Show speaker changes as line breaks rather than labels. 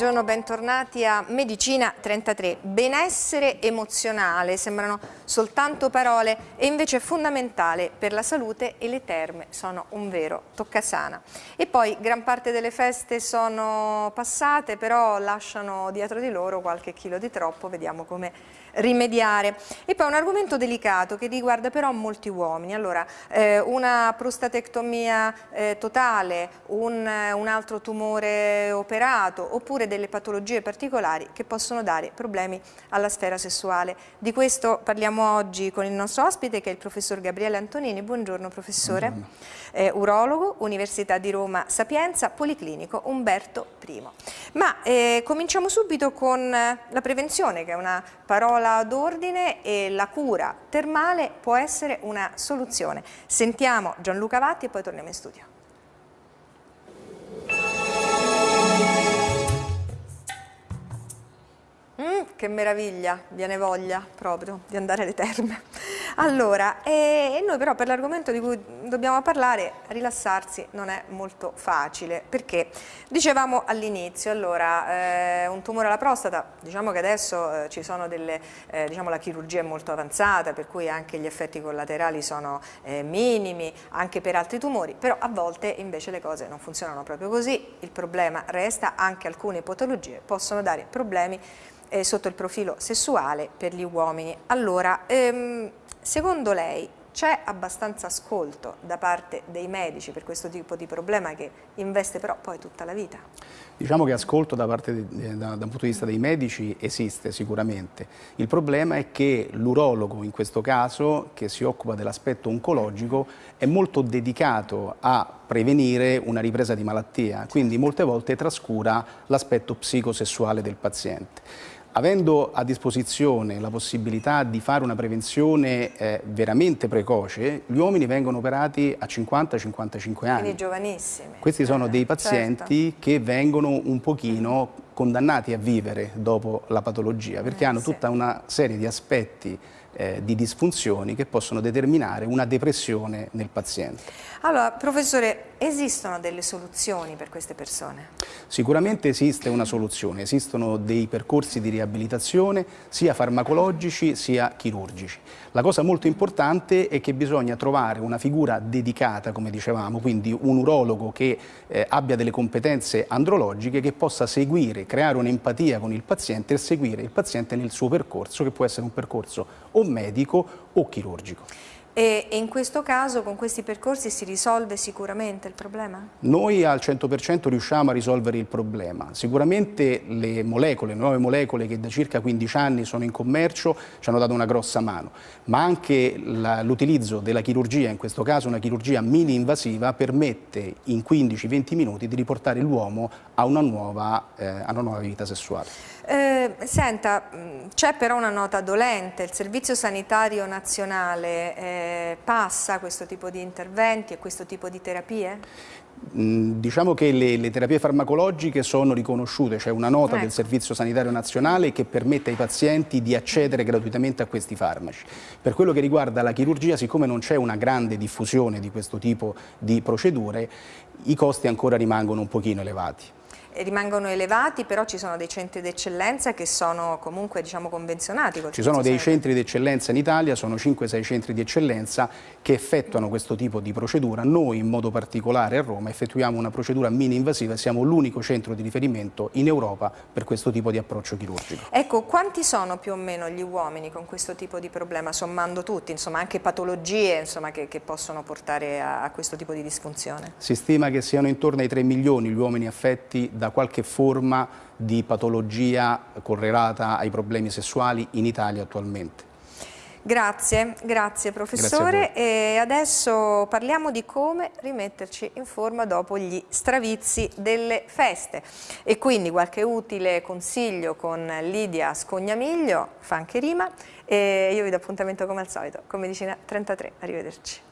Buongiorno, bentornati a Medicina 33. Benessere emozionale, sembrano soltanto parole e invece è fondamentale per la salute e le terme sono un vero toccasana. E poi gran parte delle feste sono passate, però lasciano dietro di loro qualche chilo di troppo, vediamo come rimediare. E poi un argomento delicato che riguarda però molti uomini. Allora, eh, una prostatectomia eh, totale, un, un altro tumore operato oppure delle patologie particolari che possono dare problemi alla sfera sessuale. Di questo parliamo oggi con il nostro ospite che è il professor Gabriele Antonini. Buongiorno professore. Buongiorno. Eh, urologo, Università di Roma Sapienza, Policlinico Umberto I. Ma eh, cominciamo subito con la prevenzione che è una parola parola d'ordine e la cura termale può essere una soluzione. Sentiamo Gianluca Vatti e poi torniamo in studio. Che meraviglia, viene voglia proprio di andare alle terme. Allora, e noi però per l'argomento di cui dobbiamo parlare, rilassarsi non è molto facile, perché dicevamo all'inizio, allora, eh, un tumore alla prostata, diciamo che adesso eh, ci sono delle, eh, diciamo la chirurgia è molto avanzata, per cui anche gli effetti collaterali sono eh, minimi, anche per altri tumori, però a volte invece le cose non funzionano proprio così, il problema resta, anche alcune patologie possono dare problemi eh, sotto il profilo sessuale per gli uomini. Allora, ehm, Secondo lei c'è abbastanza ascolto da parte dei medici per questo tipo di problema che investe però poi tutta la vita?
Diciamo che ascolto da, parte di, da, da un punto di vista dei medici esiste sicuramente. Il problema è che l'urologo in questo caso, che si occupa dell'aspetto oncologico, è molto dedicato a prevenire una ripresa di malattia, quindi molte volte trascura l'aspetto psicosessuale del paziente. Avendo a disposizione la possibilità di fare una prevenzione eh, veramente precoce, gli uomini vengono operati a 50-55 anni.
Quindi giovanissimi.
Questi sono dei certo. pazienti certo. che vengono un pochino condannati a vivere dopo la patologia, perché eh, hanno tutta una serie di aspetti eh, di disfunzioni che possono determinare una depressione nel paziente.
Allora, professore, esistono delle soluzioni per queste persone?
Sicuramente esiste una soluzione, esistono dei percorsi di riabilitazione sia farmacologici sia chirurgici. La cosa molto importante è che bisogna trovare una figura dedicata, come dicevamo, quindi un urologo che eh, abbia delle competenze andrologiche che possa seguire, creare un'empatia con il paziente e seguire il paziente nel suo percorso, che può essere un percorso o medico o chirurgico.
E, in questo caso con questi percorsi si risolve sicuramente il problema?
Noi al 100% riusciamo a risolvere il problema. Sicuramente le molecole, le nuove molecole che da circa 15 anni sono in commercio ci hanno dato una grossa mano, ma anche l'utilizzo della chirurgia, in questo caso una chirurgia mini invasiva, permette in 15-20 minuti di riportare l'uomo a, eh, a una nuova vita sessuale.
Eh, senta, c'è però una nota dolente, il Servizio Sanitario Nazionale eh, passa questo tipo di interventi e questo tipo di terapie?
Diciamo che le, le, terapie farmacologiche sono riconosciute, c'è una nota ecco. del Servizio Sanitario Nazionale che permette ai pazienti di accedere gratuitamente a questi farmaci. Per quello che riguarda la chirurgia, siccome non c'è una grande diffusione di questo tipo di procedure, i costi ancora rimangono un pochino elevati
rimangono elevati, però ci sono dei centri d'eccellenza che sono comunque diciamo, convenzionati.
Ci sono dei centri d'eccellenza in Italia, sono 5-6 centri di eccellenza che effettuano questo tipo di procedura. Noi in modo particolare a Roma effettuiamo una procedura mini invasiva e siamo l'unico centro di riferimento in Europa per questo tipo di approccio chirurgico.
Ecco, quanti sono più o meno gli uomini con questo tipo di problema, sommando tutti, insomma anche patologie insomma, che, che, possono portare a, a questo tipo di disfunzione?
Si stima che siano intorno ai 3 milioni gli uomini affetti da qualche forma di patologia correlata ai problemi sessuali in Italia attualmente.
Grazie, grazie professore. Grazie e adesso parliamo di come rimetterci in forma dopo gli stravizi delle feste. E quindi qualche utile consiglio con Lidia Scognamiglio, fa anche rima. E io vi do appuntamento come al solito con Medicina 33, arrivederci.